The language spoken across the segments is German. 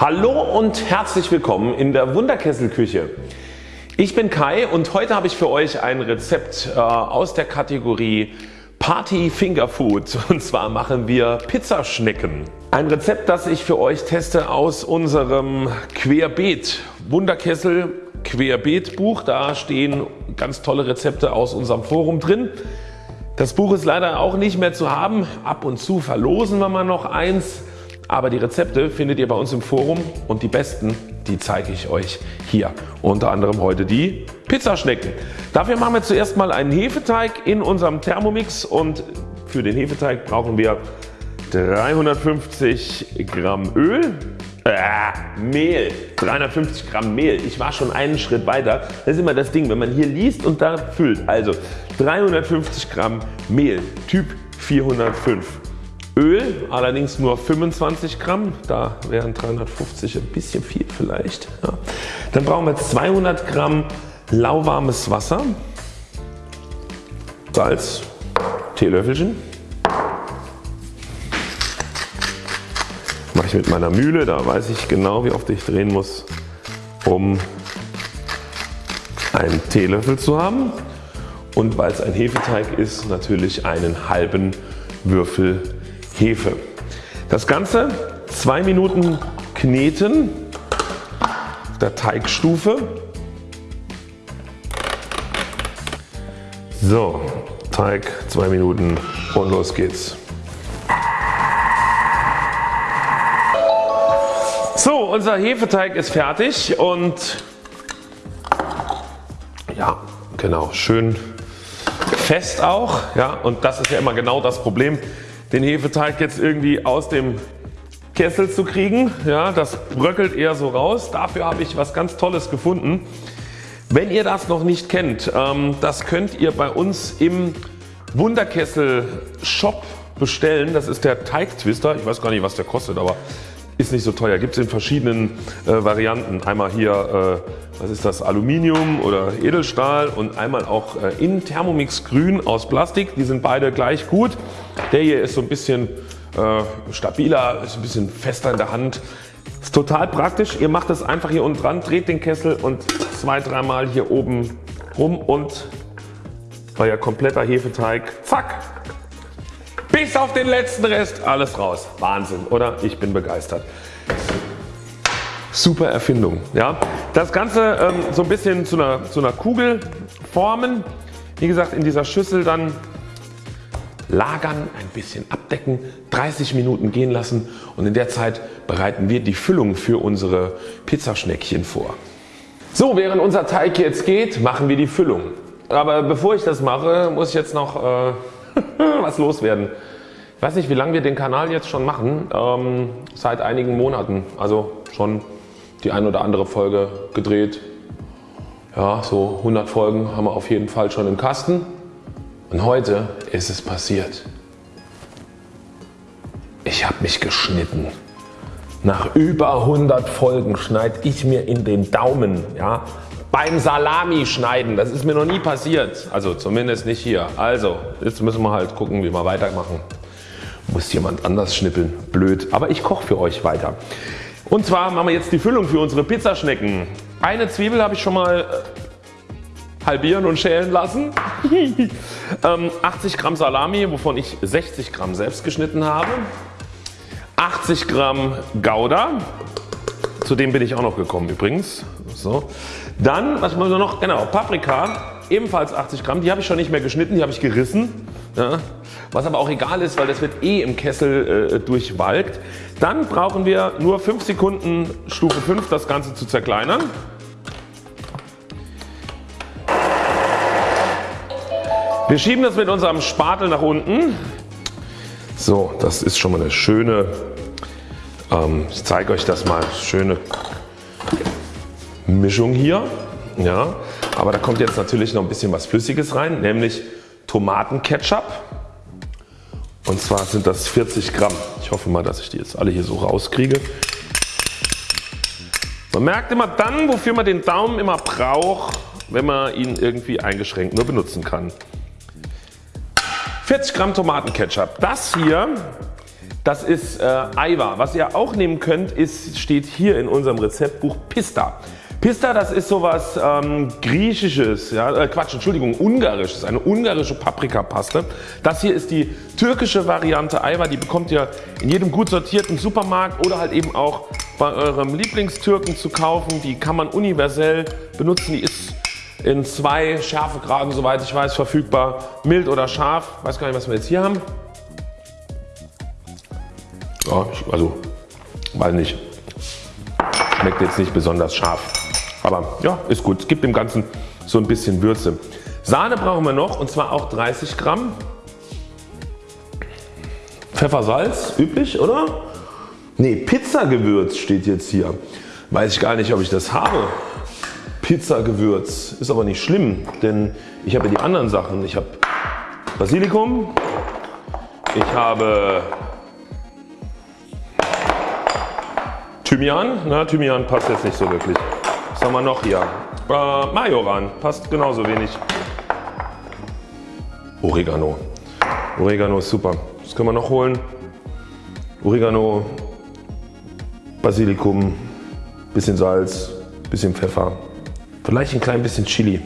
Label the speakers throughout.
Speaker 1: Hallo und herzlich willkommen in der Wunderkesselküche. Ich bin Kai und heute habe ich für euch ein Rezept äh, aus der Kategorie Party Finger Food und zwar machen wir Pizzaschnecken. Ein Rezept das ich für euch teste aus unserem Querbeet Wunderkessel Querbeet Buch. Da stehen ganz tolle Rezepte aus unserem Forum drin. Das Buch ist leider auch nicht mehr zu haben. Ab und zu verlosen wir mal noch eins. Aber die Rezepte findet ihr bei uns im Forum und die besten die zeige ich euch hier. Unter anderem heute die Pizzaschnecken. Dafür machen wir zuerst mal einen Hefeteig in unserem Thermomix und für den Hefeteig brauchen wir 350 Gramm Öl, äh, Mehl, 350 Gramm Mehl. Ich war schon einen Schritt weiter. Das ist immer das Ding, wenn man hier liest und da füllt. Also 350 Gramm Mehl, Typ 405. Öl allerdings nur 25 Gramm, da wären 350 ein bisschen viel vielleicht. Ja. Dann brauchen wir 200 Gramm lauwarmes Wasser, Salz, Teelöffelchen. Mache ich mit meiner Mühle, da weiß ich genau wie oft ich drehen muss, um einen Teelöffel zu haben. Und weil es ein Hefeteig ist, natürlich einen halben Würfel Hefe. Das Ganze 2 Minuten kneten auf der Teigstufe. So, Teig 2 Minuten und los geht's. So, unser Hefeteig ist fertig und ja, genau, schön fest auch. Ja, und das ist ja immer genau das Problem den Hefeteig jetzt irgendwie aus dem Kessel zu kriegen. Ja, das bröckelt eher so raus. Dafür habe ich was ganz Tolles gefunden. Wenn ihr das noch nicht kennt, ähm, das könnt ihr bei uns im Wunderkessel Shop bestellen. Das ist der Teigtwister. Ich weiß gar nicht was der kostet, aber ist nicht so teuer. Gibt es in verschiedenen äh, Varianten. Einmal hier, äh, was ist das, Aluminium oder Edelstahl und einmal auch äh, in Thermomix Grün aus Plastik. Die sind beide gleich gut. Der hier ist so ein bisschen äh, stabiler, ist ein bisschen fester in der Hand. Ist total praktisch. Ihr macht das einfach hier unten dran, dreht den Kessel und zwei, dreimal hier oben rum und euer kompletter Hefeteig, zack, bis auf den letzten Rest alles raus. Wahnsinn oder? Ich bin begeistert. Super Erfindung. Ja. Das Ganze ähm, so ein bisschen zu einer, zu einer Kugel formen. Wie gesagt in dieser Schüssel dann lagern, ein bisschen abdecken, 30 Minuten gehen lassen und in der Zeit bereiten wir die Füllung für unsere Pizzaschneckchen vor. So während unser Teig jetzt geht machen wir die Füllung. Aber bevor ich das mache muss ich jetzt noch äh, was loswerden. Ich weiß nicht wie lange wir den Kanal jetzt schon machen, ähm, seit einigen Monaten, also schon die ein oder andere Folge gedreht. Ja, so 100 Folgen haben wir auf jeden Fall schon im Kasten und heute ist es passiert. Ich habe mich geschnitten. Nach über 100 Folgen schneide ich mir in den Daumen. Ja, beim Salami schneiden. Das ist mir noch nie passiert. Also zumindest nicht hier. Also jetzt müssen wir halt gucken wie wir weitermachen. Muss jemand anders schnippeln. Blöd. Aber ich koche für euch weiter. Und zwar machen wir jetzt die Füllung für unsere Pizzaschnecken. Eine Zwiebel habe ich schon mal äh, halbieren und schälen lassen. 80 ähm, Gramm Salami wovon ich 60 Gramm selbst geschnitten habe. 80 Gramm Gouda. Zu dem bin ich auch noch gekommen übrigens. So. Dann was machen wir noch? Genau Paprika ebenfalls 80 Gramm. Die habe ich schon nicht mehr geschnitten, die habe ich gerissen. Ja. Was aber auch egal ist, weil das wird eh im Kessel äh, durchwalkt. Dann brauchen wir nur 5 Sekunden Stufe 5 das Ganze zu zerkleinern. Wir schieben das mit unserem Spatel nach unten. So, das ist schon mal eine schöne, ähm, ich zeige euch das mal, schöne Mischung hier. Ja, aber da kommt jetzt natürlich noch ein bisschen was Flüssiges rein, nämlich Tomatenketchup. Und zwar sind das 40 Gramm. Ich hoffe mal, dass ich die jetzt alle hier so rauskriege. Man merkt immer dann, wofür man den Daumen immer braucht, wenn man ihn irgendwie eingeschränkt nur benutzen kann. 40 Gramm Tomatenketchup. Das hier Das ist äh, Aiwa. Was ihr auch nehmen könnt ist, steht hier in unserem Rezeptbuch Pista. Pista das ist sowas ähm, griechisches, ja, äh, Quatsch, Entschuldigung, ungarisches, eine ungarische Paprikapaste. Das hier ist die türkische Variante Aiwa, die bekommt ihr in jedem gut sortierten Supermarkt oder halt eben auch bei eurem Lieblingstürken zu kaufen. Die kann man universell benutzen, die ist in zwei Schärfegraden soweit ich weiß verfügbar, mild oder scharf. Weiß gar nicht was wir jetzt hier haben. Ja, also weiß nicht, schmeckt jetzt nicht besonders scharf. Aber ja, ist gut. Gibt dem Ganzen so ein bisschen Würze. Sahne brauchen wir noch und zwar auch 30 Gramm. Pfeffer, Salz, üblich oder? Ne, Pizzagewürz steht jetzt hier. Weiß ich gar nicht ob ich das habe. Pizzagewürz ist aber nicht schlimm, denn ich habe ja die anderen Sachen. Ich habe Basilikum, ich habe Thymian. Na, Thymian passt jetzt nicht so wirklich. Was haben wir noch hier? Äh, Majoran passt genauso wenig. Oregano. Oregano ist super. Was können wir noch holen? Oregano, Basilikum, bisschen Salz, bisschen Pfeffer, vielleicht ein klein bisschen Chili.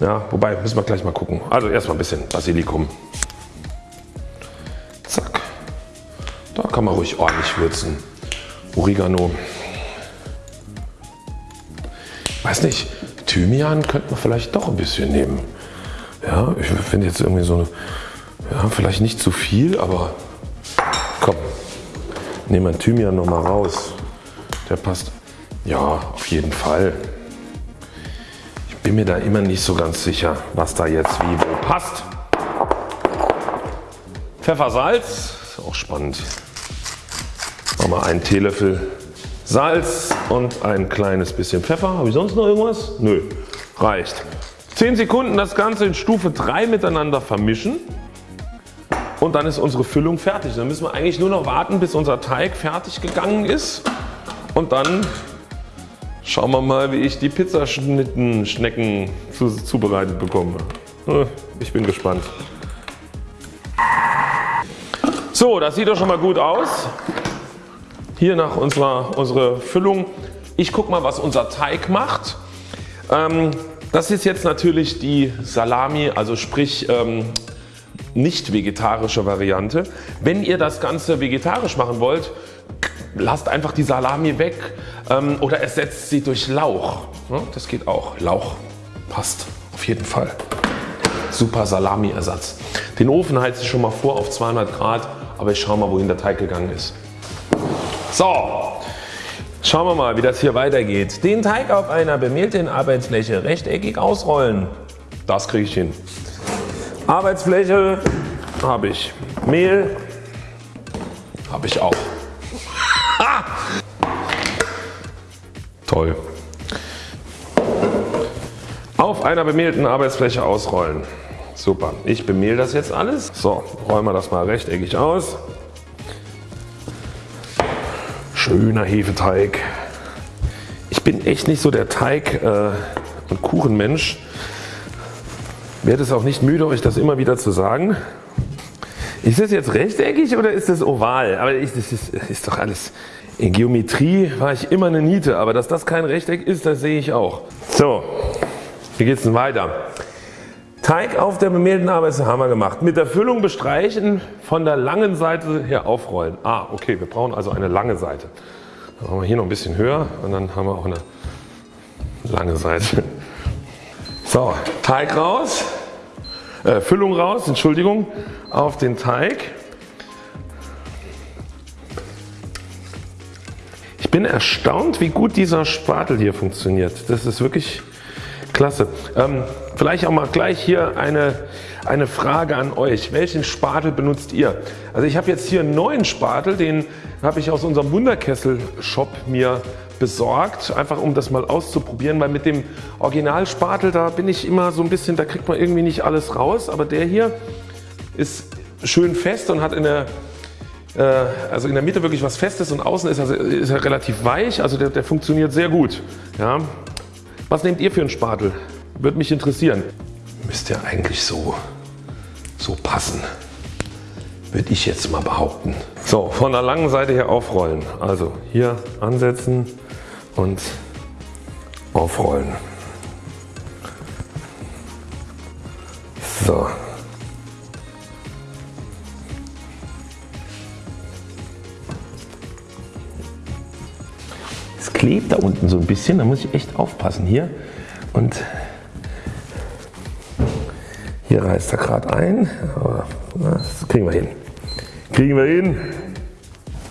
Speaker 1: Ja, wobei müssen wir gleich mal gucken. Also erstmal ein bisschen Basilikum. Zack. Da kann man ruhig ordentlich würzen. Oregano. Weiß nicht, Thymian könnte man vielleicht doch ein bisschen nehmen. Ja, ich finde jetzt irgendwie so eine, ja, vielleicht nicht zu viel, aber komm, nehmen wir Thymian noch mal raus. Der passt. Ja, auf jeden Fall. Ich bin mir da immer nicht so ganz sicher, was da jetzt wie wo passt. Pfeffer, Salz, ist auch spannend. Wir einen Teelöffel Salz und ein kleines bisschen Pfeffer. Habe ich sonst noch irgendwas? Nö, reicht. 10 Sekunden das Ganze in Stufe 3 miteinander vermischen und dann ist unsere Füllung fertig. Dann müssen wir eigentlich nur noch warten bis unser Teig fertig gegangen ist und dann schauen wir mal wie ich die Pizzaschnitten Schnecken zubereitet bekomme. Äh, ich bin gespannt. So das sieht doch schon mal gut aus. Hier nach unserer unsere Füllung. Ich gucke mal was unser Teig macht. Ähm, das ist jetzt natürlich die Salami, also sprich ähm, nicht vegetarische Variante. Wenn ihr das Ganze vegetarisch machen wollt, lasst einfach die Salami weg ähm, oder ersetzt sie durch Lauch. Ja, das geht auch. Lauch passt auf jeden Fall. Super Salami Ersatz. Den Ofen heize ich schon mal vor auf 200 Grad, aber ich schaue mal wohin der Teig gegangen ist. So, schauen wir mal wie das hier weitergeht. Den Teig auf einer bemehlten Arbeitsfläche rechteckig ausrollen. Das kriege ich hin. Arbeitsfläche habe ich. Mehl habe ich auch. Toll. Auf einer bemehlten Arbeitsfläche ausrollen. Super. Ich bemehl das jetzt alles. So, rollen wir das mal rechteckig aus. Schöner Hefeteig. Ich bin echt nicht so der Teig- äh, und Kuchenmensch. Werde es auch nicht müde euch das immer wieder zu sagen. Ist das jetzt rechteckig oder ist das oval? Aber ich, das ist, ist doch alles. In Geometrie war ich immer eine Niete, aber dass das kein Rechteck ist, das sehe ich auch. So, wie geht es denn weiter? Teig auf der bemehlten Arbeit haben wir gemacht. Mit der Füllung bestreichen, von der langen Seite her aufrollen. Ah okay, wir brauchen also eine lange Seite. Dann machen wir hier noch ein bisschen höher und dann haben wir auch eine lange Seite. So, Teig raus, äh, Füllung raus, Entschuldigung, auf den Teig. Ich bin erstaunt wie gut dieser Spatel hier funktioniert. Das ist wirklich Klasse. Ähm, vielleicht auch mal gleich hier eine, eine Frage an euch. Welchen Spatel benutzt ihr? Also ich habe jetzt hier einen neuen Spatel, den habe ich aus unserem Wunderkessel Shop mir besorgt, einfach um das mal auszuprobieren, weil mit dem Originalspatel da bin ich immer so ein bisschen, da kriegt man irgendwie nicht alles raus, aber der hier ist schön fest und hat in der äh, also in der Mitte wirklich was Festes und außen ist er, ist er relativ weich, also der, der funktioniert sehr gut. Ja. Was nehmt ihr für einen Spatel? Würde mich interessieren. Müsste ja eigentlich so, so passen. würde ich jetzt mal behaupten. So, von der langen Seite her aufrollen. Also hier ansetzen und aufrollen. So. Es klebt da unten so ein bisschen, da muss ich echt aufpassen hier. Und hier reißt er gerade ein, aber das kriegen wir hin. Kriegen wir hin.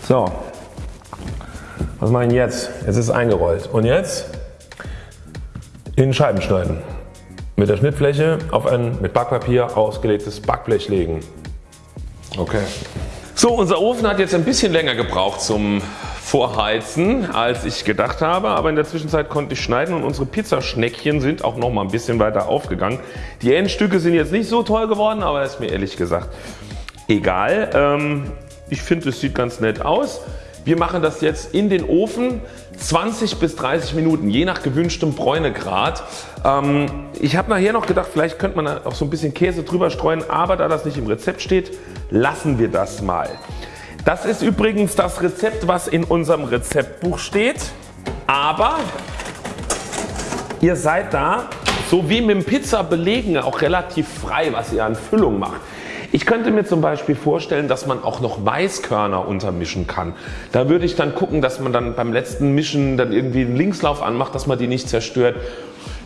Speaker 1: So, was mache ich jetzt? Jetzt ist es eingerollt. Und jetzt in Scheiben schneiden. Mit der Schnittfläche auf ein mit Backpapier ausgelegtes Backblech legen. Okay. So, unser Ofen hat jetzt ein bisschen länger gebraucht zum Vorheizen als ich gedacht habe, aber in der Zwischenzeit konnte ich schneiden und unsere Pizzaschneckchen sind auch noch mal ein bisschen weiter aufgegangen. Die Endstücke sind jetzt nicht so toll geworden, aber ist mir ehrlich gesagt egal. Ähm, ich finde es sieht ganz nett aus. Wir machen das jetzt in den Ofen 20 bis 30 Minuten je nach gewünschtem Bräunegrad. Ähm, ich habe nachher noch gedacht vielleicht könnte man auch so ein bisschen Käse drüber streuen aber da das nicht im Rezept steht lassen wir das mal. Das ist übrigens das Rezept was in unserem Rezeptbuch steht aber ihr seid da so wie mit dem Pizza belegen auch relativ frei was ihr an Füllung macht. Ich könnte mir zum Beispiel vorstellen dass man auch noch Weißkörner untermischen kann. Da würde ich dann gucken dass man dann beim letzten Mischen dann irgendwie einen Linkslauf anmacht dass man die nicht zerstört.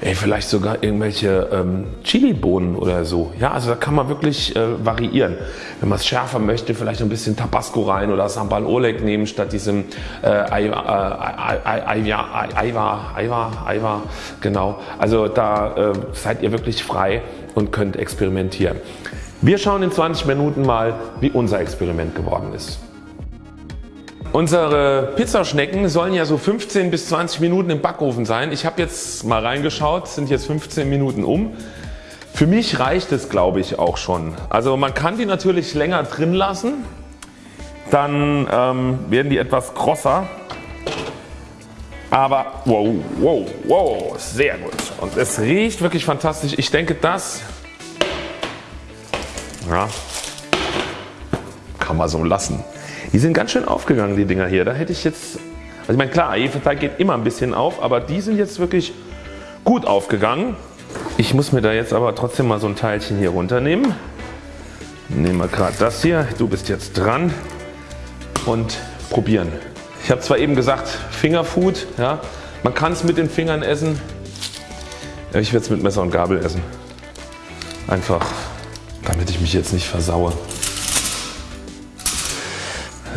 Speaker 1: Ey, vielleicht sogar irgendwelche ähm, Chili-Bohnen oder so. Ja, also da kann man wirklich äh, variieren. Wenn man es schärfer möchte, vielleicht ein bisschen Tabasco rein oder Sambal Oleg nehmen statt diesem äh, Aiwa, Aiwa, genau. Also da äh, seid ihr wirklich frei und könnt experimentieren. Wir schauen in 20 Minuten mal wie unser Experiment geworden ist. Unsere Pizzaschnecken sollen ja so 15 bis 20 Minuten im Backofen sein. Ich habe jetzt mal reingeschaut, sind jetzt 15 Minuten um. Für mich reicht es glaube ich auch schon. Also man kann die natürlich länger drin lassen, dann ähm, werden die etwas grosser. Aber wow, wow, wow, sehr gut und es riecht wirklich fantastisch. Ich denke das ja, kann man so lassen. Die sind ganz schön aufgegangen die Dinger hier. Da hätte ich jetzt, also ich meine klar Hefeteig geht immer ein bisschen auf, aber die sind jetzt wirklich gut aufgegangen. Ich muss mir da jetzt aber trotzdem mal so ein Teilchen hier runternehmen. Nehmen wir gerade das hier. Du bist jetzt dran und probieren. Ich habe zwar eben gesagt Fingerfood, ja, man kann es mit den Fingern essen. Ich werde es mit Messer und Gabel essen. Einfach damit ich mich jetzt nicht versaue.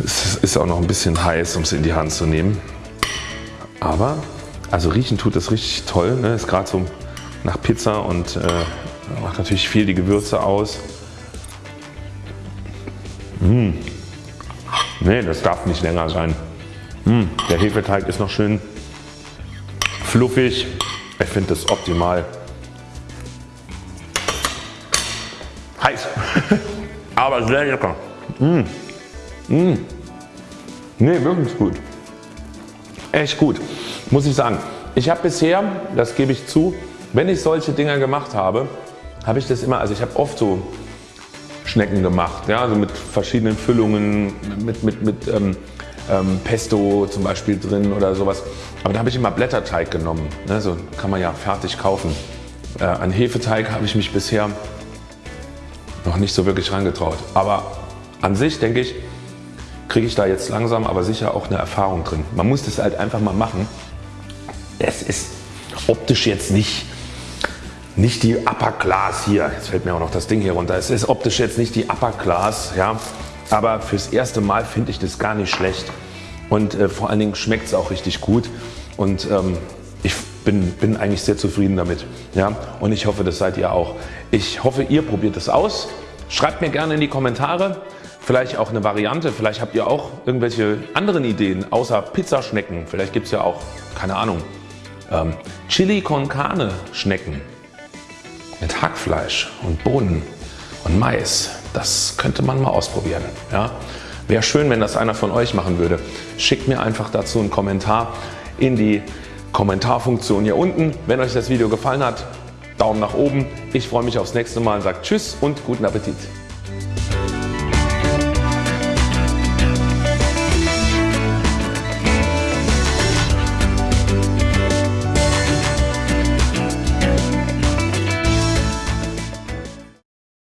Speaker 1: Es ist auch noch ein bisschen heiß um es in die Hand zu nehmen. Aber also riechen tut das richtig toll. Ne? Ist gerade so nach Pizza und äh, macht natürlich viel die Gewürze aus. Mmh. Nee, das darf nicht länger sein. Mmh. Der Hefeteig ist noch schön fluffig. Ich finde das optimal. heiß. Aber sehr lecker. Mmh. Mmh. Nee, wirklich gut. Echt gut. Muss ich sagen. Ich habe bisher, das gebe ich zu, wenn ich solche Dinger gemacht habe, habe ich das immer, also ich habe oft so Schnecken gemacht, ja, also mit verschiedenen Füllungen, mit, mit, mit ähm, ähm, Pesto zum Beispiel drin oder sowas. Aber da habe ich immer Blätterteig genommen, ne, so kann man ja fertig kaufen. Äh, an Hefeteig habe ich mich bisher noch nicht so wirklich reingetraut. Aber an sich denke ich, kriege ich da jetzt langsam aber sicher auch eine Erfahrung drin. Man muss das halt einfach mal machen. Es ist optisch jetzt nicht, nicht die Upper Class hier. Jetzt fällt mir auch noch das Ding hier runter. Es ist optisch jetzt nicht die Upper Class, ja, aber fürs erste Mal finde ich das gar nicht schlecht. Und äh, vor allen Dingen schmeckt es auch richtig gut. Und ähm, ich bin, bin eigentlich sehr zufrieden damit. Ja? Und ich hoffe das seid ihr auch. Ich hoffe ihr probiert es aus. Schreibt mir gerne in die Kommentare, vielleicht auch eine Variante, vielleicht habt ihr auch irgendwelche anderen Ideen außer Pizzaschnecken. Vielleicht gibt es ja auch, keine Ahnung, ähm, Chili con Carne Schnecken mit Hackfleisch und Bohnen und Mais. Das könnte man mal ausprobieren. Ja? Wäre schön wenn das einer von euch machen würde. Schickt mir einfach dazu einen Kommentar in die Kommentarfunktion hier unten. Wenn euch das Video gefallen hat, Daumen nach oben. Ich freue mich aufs nächste Mal sage Tschüss und guten Appetit.